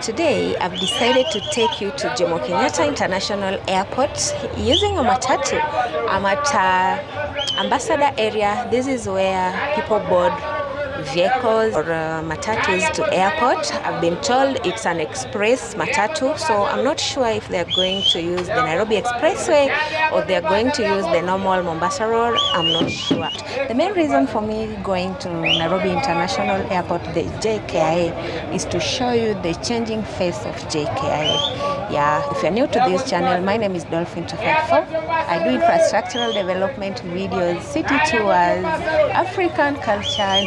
today I've decided to take you to Jomo Kenyatta International Airport using a matatu. I'm at uh, Ambassador area. This is where people board vehicles or uh, matatus to airport. I've been told it's an express matatu, so I'm not sure if they're going to use the Nairobi Expressway or they're going to use the normal Mombasa Road. I'm not sure. The main reason for me going to Nairobi International Airport, the JKIA, is to show you the changing face of JKIA. Yeah, if you're new to this channel, my name is Dolphin 254. I do infrastructural development videos, city tours, African culture,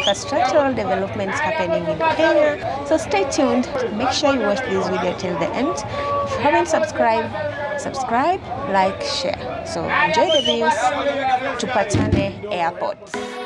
infrastructural developments happening in Kenya. So stay tuned. Make sure you watch this video till the end. If you haven't subscribed, subscribe, like, share. So enjoy the views to Patane Airport.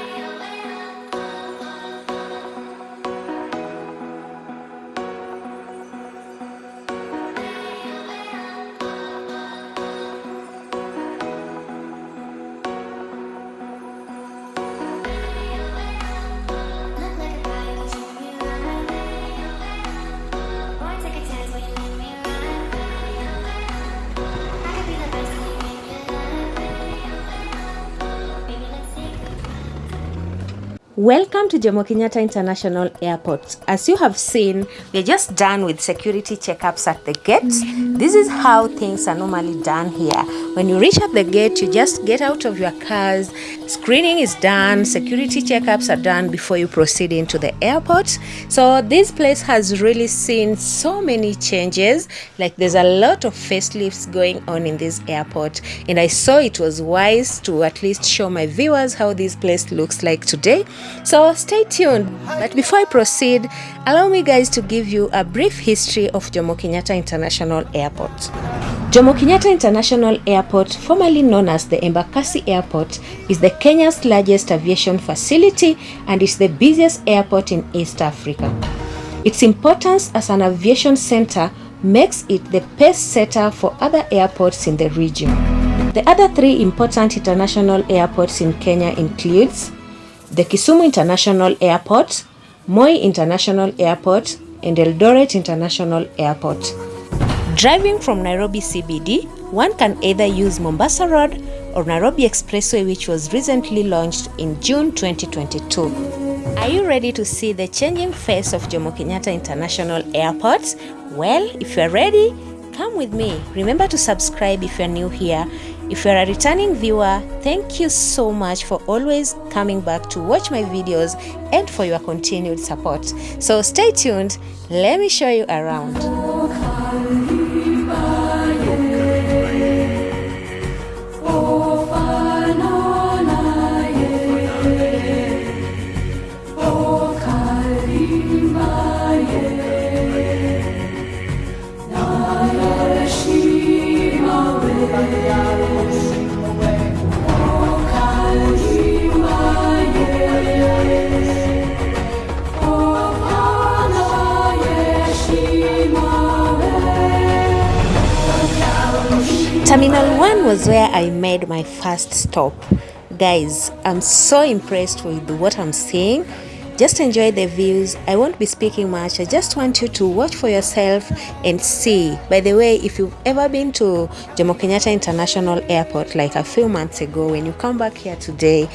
Welcome to Jomo Kenyatta International Airport. As you have seen, we're just done with security checkups at the gates. Mm-hmm. This is how things are normally done here. When you reach at the gate, you just get out of your cars, screening is done, security checkups are done before you proceed into the airport. So this place has really seen so many changes. Like there's a lot of facelifts going on in this airport. And I saw it was wise to at least show my viewers how this place looks like today. So stay tuned. But before I proceed, allow me guys to give you a brief history of Jomo Kenyatta International Airport. Jomo Kenyatta International Airport, formerly known as the Embakasi Airport, is the Kenya's largest aviation facility and is the busiest airport in East Africa. Its importance as an aviation center makes it the pace setter for other airports in the region. The other three important international airports in Kenya includes the Kisumu International Airport, Moi International Airport, and Eldoret International Airport. Driving from Nairobi CBD, one can either use Mombasa Road or Nairobi Expressway which was recently launched in June 2022. Are you ready to see the changing face of Jomo Kenyatta International Airport? Well, if you're ready, come with me. Remember to subscribe if you're new here. If you're a returning viewer, thank you so much for always coming back to watch my videos and for your continued support. So stay tuned, let me show you around. Terminal 1 was where I made my first stop. Guys, I'm so impressed with what I'm seeing. Just enjoy the views. I won't be speaking much. I just want you to watch for yourself and see. By the way, if you've ever been to Jomo Kenyatta International Airport like a few months ago, when you come back here today,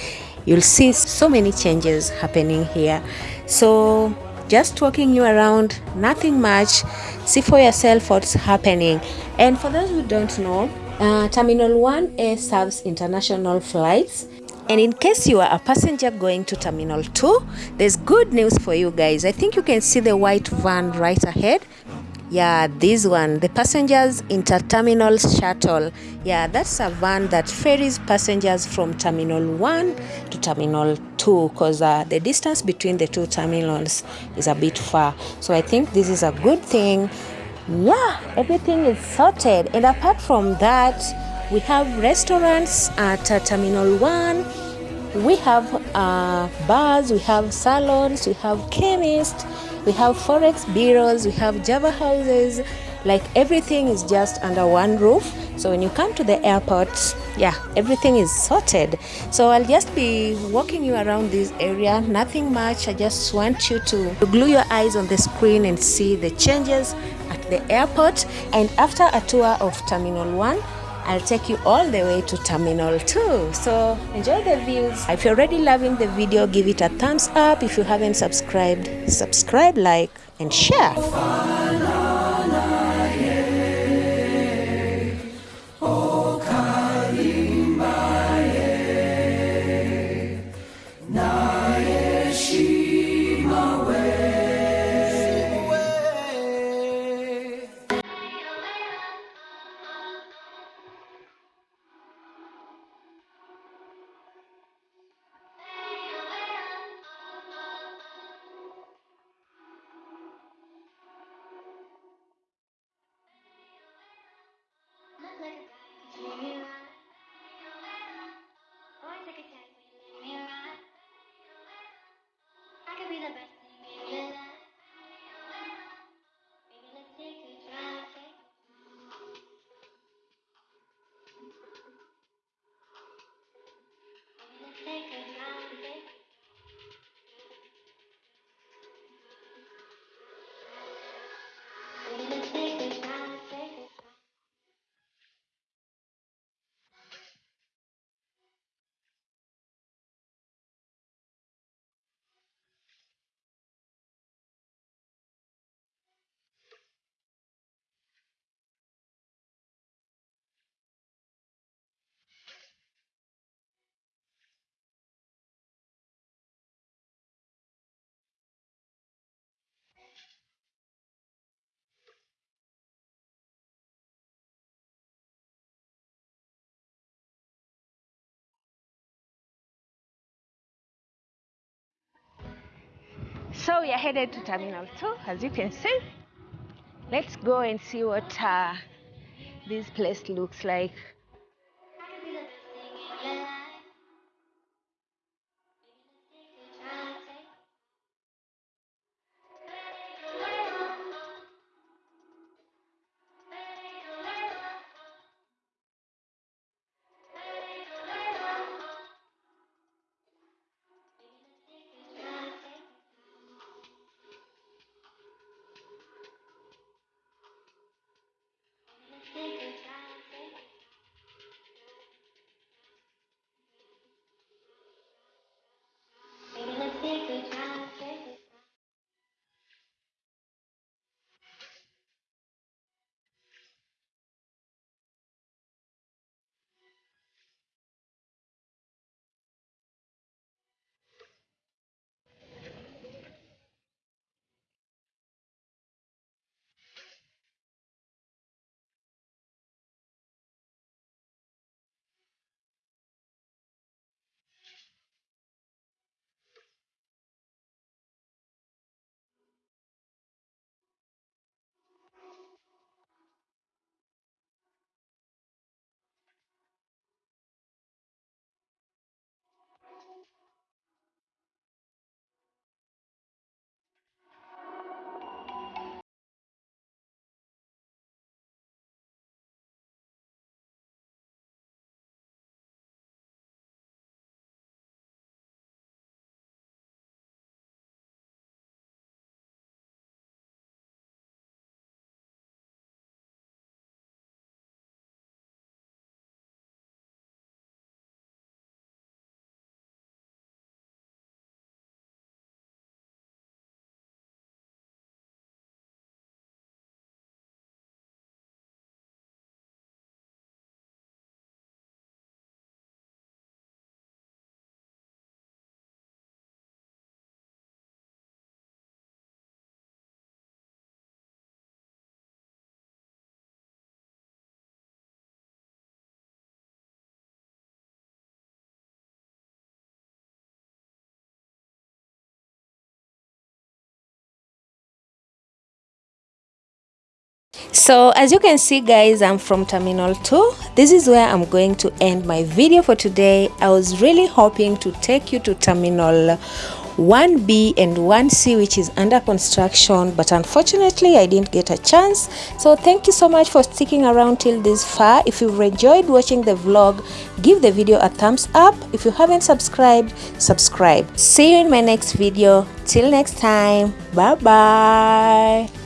you'll see so many changes happening here. So just walking you around, nothing much. See for yourself what's happening. And for those who don't know, uh, Terminal 1A serves international flights. And in case you are a passenger going to Terminal 2, there's good news for you guys. I think you can see the white van right ahead. Yeah, this one, the passengers interterminal shuttle. Yeah, that's a van that ferries passengers from Terminal 1 to Terminal 2 because uh, the distance between the two terminals is a bit far. So I think this is a good thing yeah everything is sorted and apart from that we have restaurants at uh, terminal 1 we have uh, bars we have salons we have chemists we have forex bureaus we have java houses. Like everything is just under one roof. So when you come to the airport yeah everything is sorted. So i'll just be walking you around this area. Nothing much. I just want you to glue your eyes on the screen and see the changes at the airport. And after a tour of Terminal 1 I'll take you all the way to Terminal 2. So enjoy the views. If you're already loving the video, give it a thumbs up. If you haven't subscribed, subscribe, like, and share. So we are headed to Terminal 2, as you can see. Let's go and see what uh, this place looks like. So as you can see guys i'm from terminal 2 this is where i'm going to end my video for today. I was really hoping to take you to terminal 1b and 1c which is under construction but unfortunately i didn't get a chance. So thank you so much for sticking around till this far. If you've enjoyed watching the vlog give the video a thumbs up. If you haven't subscribed subscribe. See you in my next video. Till next time. Bye bye